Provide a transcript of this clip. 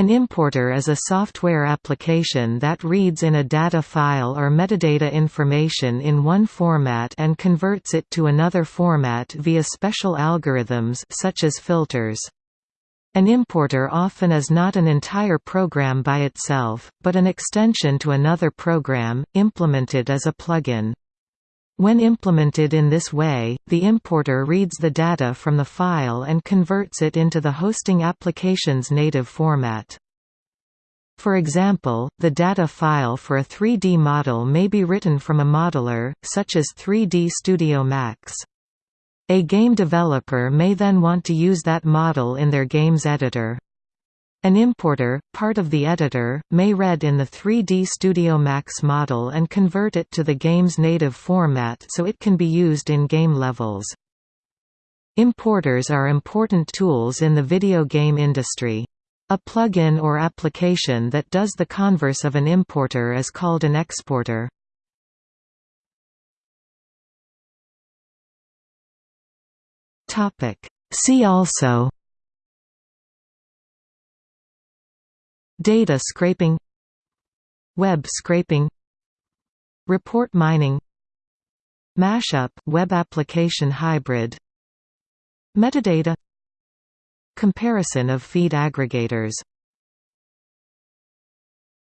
An importer is a software application that reads in a data file or metadata information in one format and converts it to another format via special algorithms such as filters. An importer often is not an entire program by itself, but an extension to another program, implemented as a plugin. When implemented in this way, the importer reads the data from the file and converts it into the hosting application's native format. For example, the data file for a 3D model may be written from a modeler, such as 3D Studio Max. A game developer may then want to use that model in their game's editor. An importer, part of the editor, may read in the 3D Studio Max model and convert it to the game's native format so it can be used in game levels. Importers are important tools in the video game industry. A plugin or application that does the converse of an importer is called an exporter. See also Data scraping Web scraping Report mining Mashup web application hybrid Metadata Comparison of feed aggregators